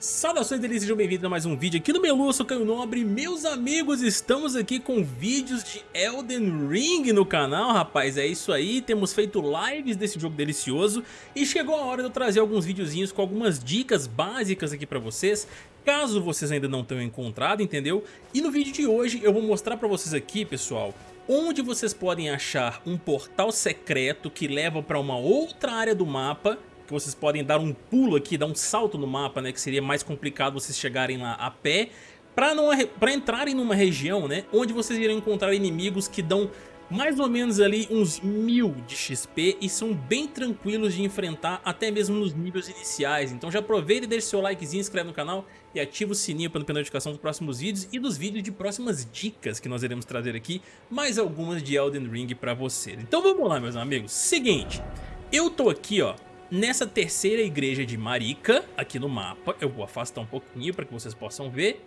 Saudações delícias, sejam bem-vindos a mais um vídeo aqui no Melu, eu sou Caio Nobre Meus amigos, estamos aqui com vídeos de Elden Ring no canal, rapaz É isso aí, temos feito lives desse jogo delicioso E chegou a hora de eu trazer alguns videozinhos com algumas dicas básicas aqui pra vocês Caso vocês ainda não tenham encontrado, entendeu? E no vídeo de hoje eu vou mostrar pra vocês aqui, pessoal Onde vocês podem achar um portal secreto que leva pra uma outra área do mapa que vocês podem dar um pulo aqui, dar um salto no mapa, né, que seria mais complicado vocês chegarem lá a pé, para entrarem numa região, né, onde vocês irão encontrar inimigos que dão mais ou menos ali uns mil de XP e são bem tranquilos de enfrentar até mesmo nos níveis iniciais. Então já aproveita e deixa seu likezinho, inscreve no canal e ativa o sininho para não perder notificação dos próximos vídeos e dos vídeos de próximas dicas que nós iremos trazer aqui, mais algumas de Elden Ring para vocês. Então vamos lá meus amigos, seguinte, eu tô aqui ó, Nessa terceira igreja de Marika, aqui no mapa, eu vou afastar um pouquinho para que vocês possam ver.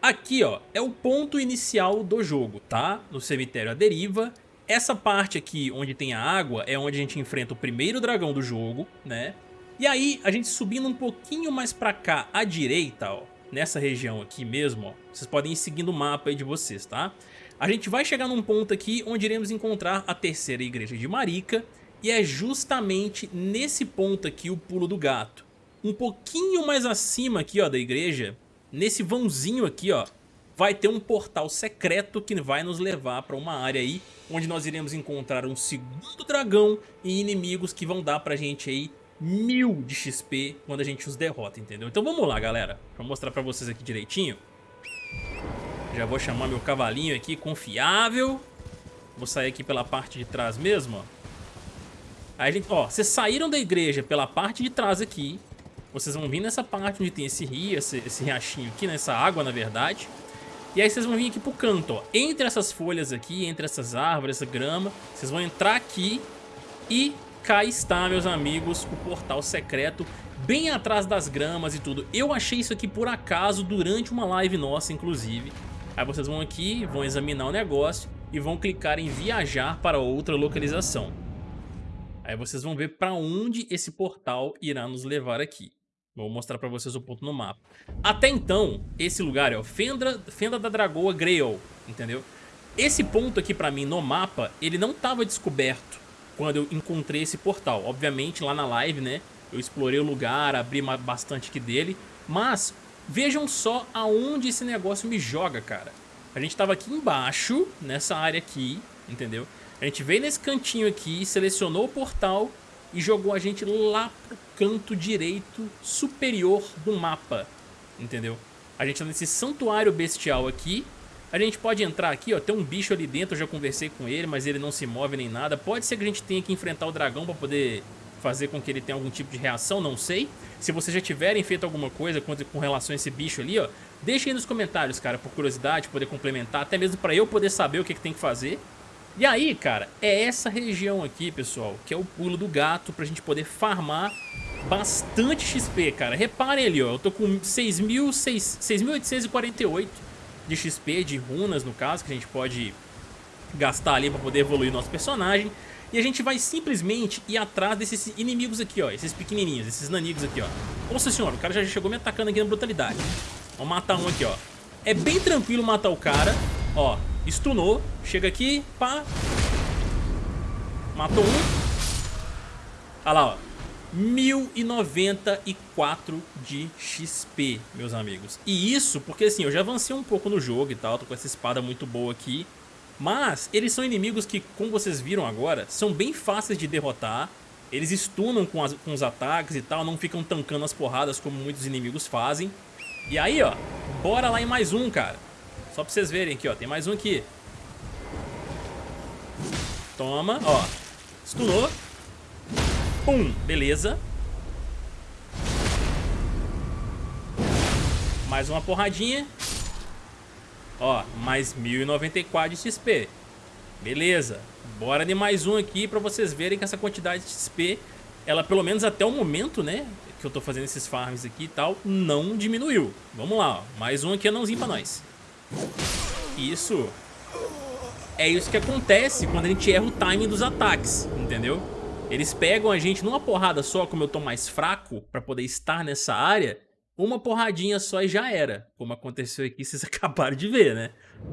Aqui, ó, é o ponto inicial do jogo, tá? No cemitério à deriva. Essa parte aqui, onde tem a água, é onde a gente enfrenta o primeiro dragão do jogo, né? E aí, a gente subindo um pouquinho mais pra cá, à direita, ó, nessa região aqui mesmo, ó, vocês podem ir seguindo o mapa aí de vocês, tá? A gente vai chegar num ponto aqui onde iremos encontrar a terceira igreja de Marika e é justamente nesse ponto aqui o pulo do gato. Um pouquinho mais acima aqui ó, da igreja, nesse vãozinho aqui ó, vai ter um portal secreto que vai nos levar para uma área aí onde nós iremos encontrar um segundo dragão e inimigos que vão dar pra gente aí mil de XP quando a gente os derrota, entendeu? Então vamos lá galera, vou mostrar pra vocês aqui direitinho. Já vou chamar meu cavalinho aqui, confiável. Vou sair aqui pela parte de trás mesmo, ó. Aí, ó, vocês saíram da igreja pela parte de trás aqui. Vocês vão vir nessa parte onde tem esse rio, esse, esse riachinho aqui, nessa né, água, na verdade. E aí vocês vão vir aqui pro canto, ó. Entre essas folhas aqui, entre essas árvores, essa grama, vocês vão entrar aqui e cá está, meus amigos, o portal secreto bem atrás das gramas e tudo. Eu achei isso aqui por acaso durante uma live nossa, inclusive. Aí vocês vão aqui, vão examinar o negócio e vão clicar em viajar para outra localização. Aí vocês vão ver para onde esse portal irá nos levar aqui. Vou mostrar para vocês o ponto no mapa. Até então, esse lugar é o Fenda, Fenda da Dragoa Grail, entendeu? Esse ponto aqui para mim no mapa, ele não estava descoberto quando eu encontrei esse portal. Obviamente lá na live, né, eu explorei o lugar, abri bastante aqui dele, mas vejam só aonde esse negócio me joga, cara. A gente estava aqui embaixo, nessa área aqui, entendeu? A gente veio nesse cantinho aqui, selecionou o portal e jogou a gente lá pro canto direito superior do mapa, entendeu? A gente tá nesse santuário bestial aqui, a gente pode entrar aqui, ó, tem um bicho ali dentro, eu já conversei com ele, mas ele não se move nem nada. Pode ser que a gente tenha que enfrentar o dragão pra poder fazer com que ele tenha algum tipo de reação, não sei. Se vocês já tiverem feito alguma coisa com, relação a esse bicho ali, ó, deixem aí nos comentários, cara, por curiosidade, poder complementar, até mesmo pra eu poder saber o que, que tem que fazer. E aí, cara, é essa região aqui, pessoal, que é o pulo do gato pra gente poder farmar bastante XP, cara. Reparem ali, ó, eu tô com 6.848 de XP, de runas, no caso, que a gente pode gastar ali pra poder evoluir nosso personagem. E a gente vai simplesmente ir atrás desses inimigos aqui, ó, esses pequenininhos, esses nanigos aqui, ó. Nossa senhora, o cara já chegou me atacando aqui na brutalidade. Vamos matar um aqui, ó. É bem tranquilo matar o cara, ó. Stunou. Chega aqui, pá. Matou um. Olha lá, ó. 1094 de XP, meus amigos. E isso porque assim, eu já avancei um pouco no jogo e tal, tô com essa espada muito boa aqui. Mas eles são inimigos que, como vocês viram agora, são bem fáceis de derrotar. Eles stunam com, as, com os ataques e tal, não ficam tancando as porradas como muitos inimigos fazem. E aí, ó, bora lá em mais um, cara. Só pra vocês verem aqui, ó. Tem mais um aqui. Toma, ó. Stunou. Pum, beleza. Mais uma porradinha. Ó, mais 1094 de XP. Beleza. Bora de mais um aqui pra vocês verem que essa quantidade de XP, ela pelo menos até o momento, né, que eu tô fazendo esses farms aqui e tal, não diminuiu. Vamos lá, ó. Mais um aqui anãozinho pra nós. Isso. É isso que acontece quando a gente erra o timing dos ataques, entendeu? Eles pegam a gente numa porrada só, como eu tô mais fraco pra poder estar nessa área, uma porradinha só e já era, como aconteceu aqui, vocês acabaram de ver, né?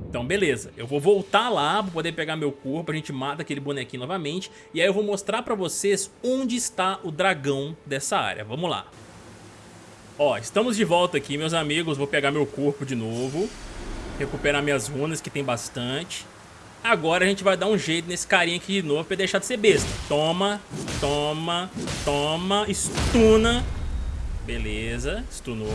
Então beleza, eu vou voltar lá pra poder pegar meu corpo, a gente mata aquele bonequinho novamente e aí eu vou mostrar pra vocês onde está o dragão dessa área, vamos lá. Ó, estamos de volta aqui, meus amigos, vou pegar meu corpo de novo, recuperar minhas runas, que tem bastante. Agora a gente vai dar um jeito nesse carinha aqui de novo pra deixar de ser besta. Toma, toma, toma, estuna. Beleza, stunou.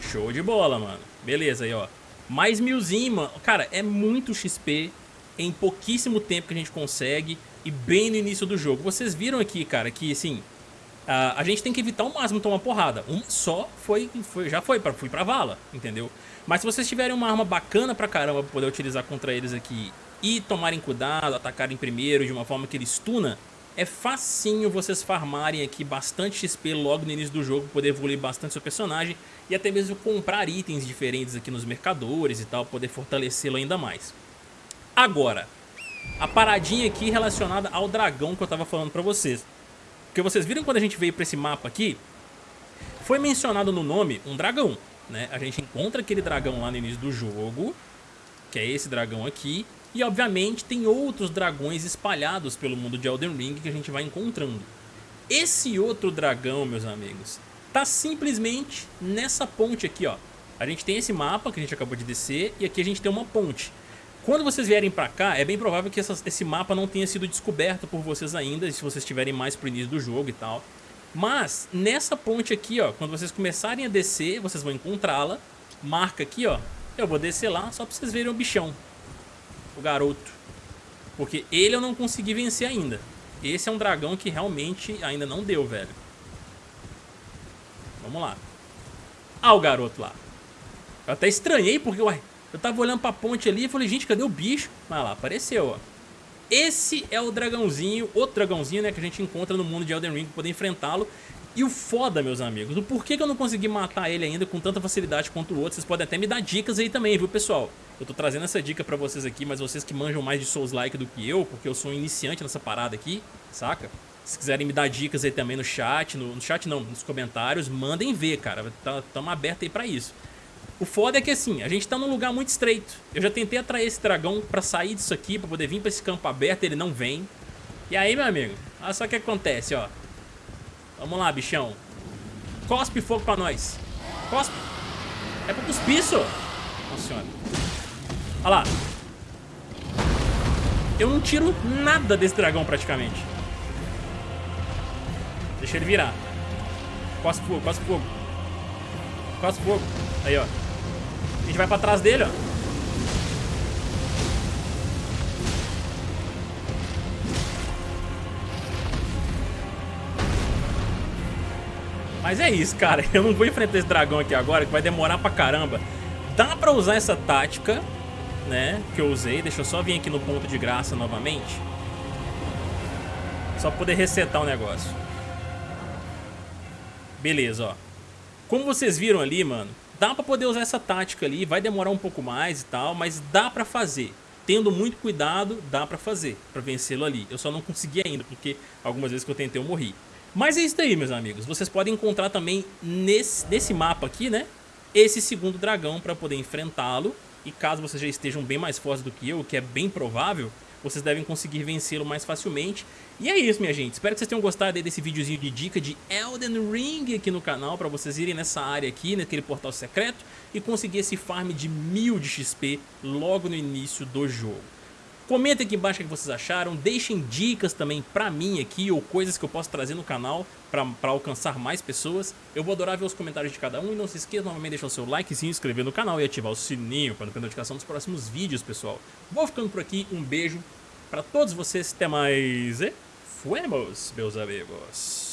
Show de bola, mano. Beleza aí, ó. Mais milzinho, mano. Cara, é muito XP em pouquíssimo tempo que a gente consegue e bem no início do jogo. Vocês viram aqui, cara, que assim, a, a gente tem que evitar o máximo tomar porrada. Um só foi, foi já foi, pra, fui pra vala, entendeu? Mas se vocês tiverem uma arma bacana pra caramba pra poder utilizar contra eles aqui e tomarem cuidado, atacarem primeiro de uma forma que ele stuna, é facinho vocês farmarem aqui bastante XP logo no início do jogo, poder evoluir bastante seu personagem e até mesmo comprar itens diferentes aqui nos mercadores e tal, poder fortalecê-lo ainda mais. Agora, a paradinha aqui relacionada ao dragão que eu tava falando pra vocês. Porque vocês viram quando a gente veio pra esse mapa aqui, foi mencionado no nome um dragão, né? A gente encontra aquele dragão lá no início do jogo, que é esse dragão aqui, e obviamente tem outros dragões espalhados pelo mundo de Elden Ring que a gente vai encontrando. Esse outro dragão, meus amigos, tá simplesmente nessa ponte aqui, ó. A gente tem esse mapa que a gente acabou de descer e aqui a gente tem uma ponte. Quando vocês vierem pra cá, é bem provável que essa, esse mapa não tenha sido descoberto por vocês ainda, se vocês estiverem mais pro início do jogo e tal. Mas, nessa ponte aqui, ó, quando vocês começarem a descer, vocês vão encontrá-la. Marca aqui, ó. Eu vou descer lá só pra vocês verem o bichão o garoto. Porque ele eu não consegui vencer ainda. Esse é um dragão que realmente ainda não deu, velho. Vamos lá. Ah, o garoto lá. Eu até estranhei porque, ué, eu tava olhando pra ponte ali e falei, gente, cadê o bicho? Mas lá, apareceu, ó. Esse é o dragãozinho, outro dragãozinho, né, que a gente encontra no mundo de Elden Ring pra poder enfrentá-lo. E o foda, meus amigos, do porquê que eu não consegui matar ele ainda com tanta facilidade quanto o outro, vocês podem até me dar dicas aí também, viu, pessoal? Eu tô trazendo essa dica pra vocês aqui, mas vocês que manjam mais de Souls-like do que eu, porque eu sou um iniciante nessa parada aqui, saca? Se quiserem me dar dicas aí também no chat, no, no chat não, nos comentários, mandem ver, cara, tá, tamo aberto aí pra isso. O foda é que assim, a gente tá num lugar muito estreito. Eu já tentei atrair esse dragão pra sair disso aqui, pra poder vir pra esse campo aberto, ele não vem. E aí, meu amigo, olha só o que acontece, ó. Vamos lá, bichão. Cospe fogo pra nós. Cospe. É pra cuspir isso. Nossa senhora. Olha lá. Eu não tiro nada desse dragão praticamente. Deixa ele virar. Cospe fogo, cospe fogo. Cospe fogo. Aí, ó. A gente vai pra trás dele, ó. Mas é isso, cara. Eu não vou enfrentar esse dragão aqui agora, que vai demorar pra caramba. Dá pra usar essa tática, né, que eu usei. Deixa eu só vir aqui no ponto de graça novamente. Só pra poder resetar o negócio. Beleza, ó. Como vocês viram ali, mano, dá pra poder usar essa tática ali. Vai demorar um pouco mais e tal, mas dá pra fazer. Tendo muito cuidado, dá pra fazer, pra vencê-lo ali. Eu só não consegui ainda, porque algumas vezes que eu tentei eu morri. Mas é isso daí, meus amigos. Vocês podem encontrar também nesse, nesse mapa aqui, né? Esse segundo dragão para poder enfrentá-lo. E caso vocês já estejam bem mais fortes do que eu, o que é bem provável, vocês devem conseguir vencê-lo mais facilmente. E é isso, minha gente. Espero que vocês tenham gostado desse videozinho de dica de Elden Ring aqui no canal, para vocês irem nessa área aqui, naquele portal secreto, e conseguir esse farm de mil de XP logo no início do jogo. Comentem aqui embaixo o que vocês acharam, deixem dicas também pra mim aqui ou coisas que eu posso trazer no canal pra, pra alcançar mais pessoas. Eu vou adorar ver os comentários de cada um e não se esqueça novamente de deixar o seu like, se inscrever no canal e ativar o sininho para não perder notificação dos próximos vídeos, pessoal. Vou ficando por aqui, um beijo pra todos vocês, até mais e fuemos, meus amigos.